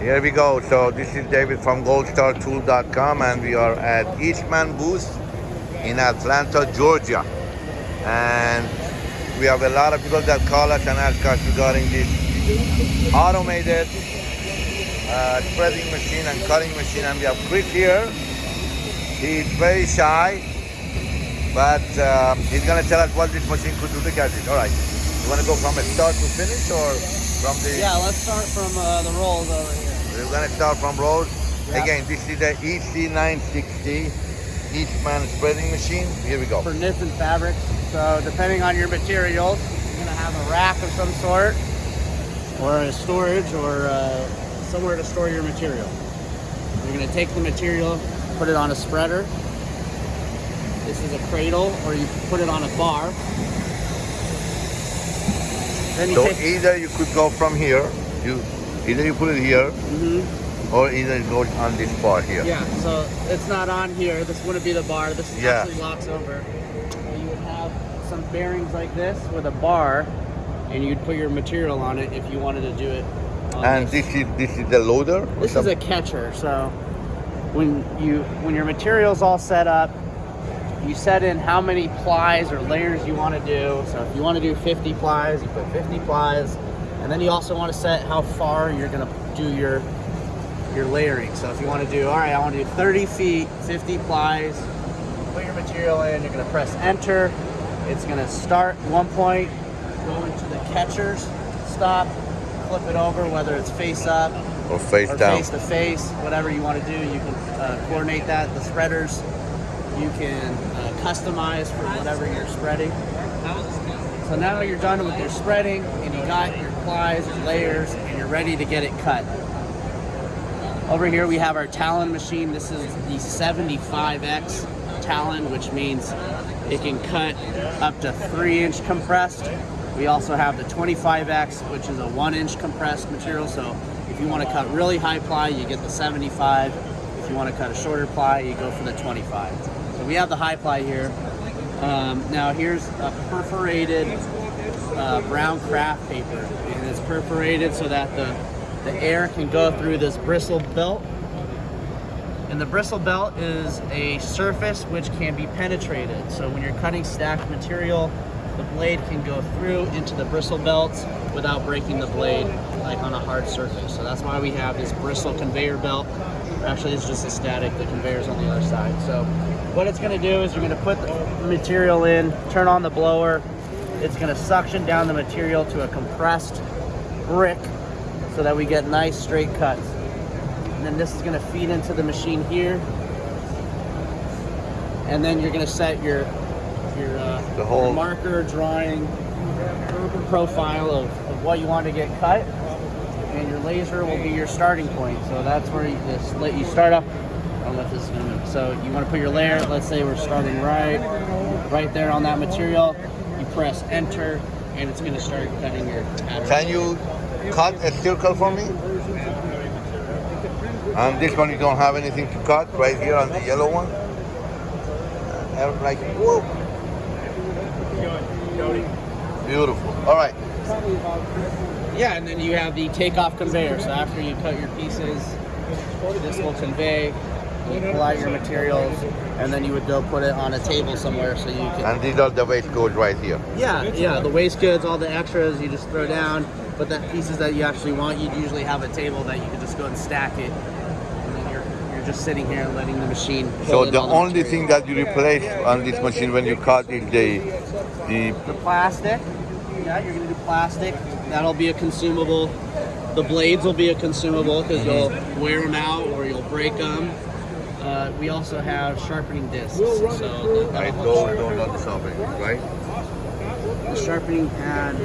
Here we go. So this is David from goldstartool.com and we are at Eastman booth in Atlanta, Georgia. And we have a lot of people that call us and ask us regarding this automated uh, spreading machine and cutting machine. And we have Chris here. He's very shy, but um, he's gonna tell us what this machine could do. Look at it. All right. You wanna go from a start to finish or from the... Yeah, let's start from uh, the rolls over here. We're gonna start from rolls. Yep. Again, this is the EC960 Eastman spreading machine. Here we go. For knits and fabrics. So depending on your materials, you're gonna have a rack of some sort, or a storage, or uh, somewhere to store your material. You're gonna take the material, put it on a spreader. This is a cradle, or you put it on a bar. So either you could go from here, you either you put it here, Mhm. or either it goes on this bar here. Yeah, so it's not on here. This wouldn't be the bar. This Yeah. actually locks over. So you would have some bearings like this with a bar, and you'd put your material on it if you wanted to do it. And this. this is this is the loader. This is a catcher. So when you when your material's all set up, you set in how many plies or layers you want to do. So if you want to do 50 plies, you put 50 plies, and then you also want to set how far you're gonna do your your layering. So if you want to do, all right, I want to do 30 feet, 50 plies, put your material in, you're gonna press enter. It's gonna start one point, go into the catchers, stop, flip it over, whether it's face up or face or down. face to face, whatever you want to do. You can uh, coordinate that. The spreaders, you can uh, customize for whatever you're spreading. So now you're done with your spreading, and you got your plies, your layers, and you're ready to get it cut. Over here we have our Talon machine. This is the 75X Talon, which means it can cut up to three inch compressed. We also have the 25X, which is a one inch compressed material. So if you want to cut really high ply, you get the 75. If you want to cut a shorter ply, you go for the 25. We have the high ply here. Um, now here's a perforated uh, brown craft paper, and it's perforated so that the the air can go through this bristle belt. And the bristle belt is a surface which can be penetrated. So when you're cutting stacked material, the blade can go through into the bristle belts without breaking the blade like on a hard surface. So that's why we have this bristle conveyor belt. Actually, it's just a static, the conveyor's on the other side. So what it's gonna do is you're gonna put the material in, turn on the blower, it's gonna suction down the material to a compressed brick so that we get nice straight cuts. And then this is gonna feed into the machine here. And then you're gonna set your your, uh, The whole- marker drawing profile of, of what you want to get cut. And your laser will be your starting point. So that's where you just let you start up. I'll let this move. So you want to put your layer, let's say we're starting right right there on that material. You press enter and it's gonna start cutting your pattern. Can you cut a circle for me? And this one you don't have anything to cut right here on the yellow one. Uh, Like whoop. Beautiful. All right. Yeah, and then you have the takeoff conveyor. So after you cut your pieces, this will convey. You pull out your materials, and then you would go put it on a table somewhere so you can. And these are the waste codes right here. Yeah, yeah. The waste goods, all the extras, you just throw down. But the pieces that you actually want, you'd usually have a table that you could just go and stack it. And then you're you're just sitting here letting the machine. So the all only material. thing that you replace on this machine when you cut is the the the plastic. Yeah, you're gonna do plastic. That'll be a consumable. The blades will be a consumable because you'll mm-hmm. wear them out or you'll break them. Uh, we also have sharpening discs. So right that'll those help those are the something, right? the sharpening pad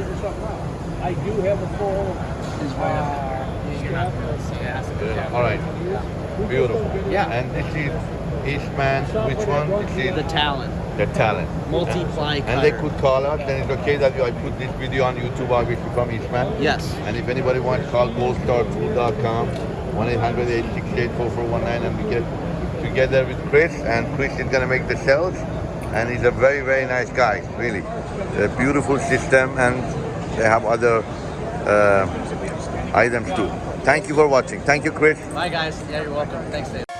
I do have a full. is right up there. You're not gonna see it. Yeah. All right. Beautiful. Yeah. And this is Eastman. Which one? This The Talon. The Talon. multi-ply And they cutter. could call us, then it's okay that I put this video on YouTube, obviously from Eastman. Yes. And if anybody wants, call goldstartool.com, 1-800-868-4419, and we get together with Chris, and Chris is gonna make the sales, and he's a very, very nice guy, really. A beautiful system, and they have other uh, items too. Thank you for watching. Thank you, Chris. Bye, guys. Yeah, you're welcome. Thanks, Dave.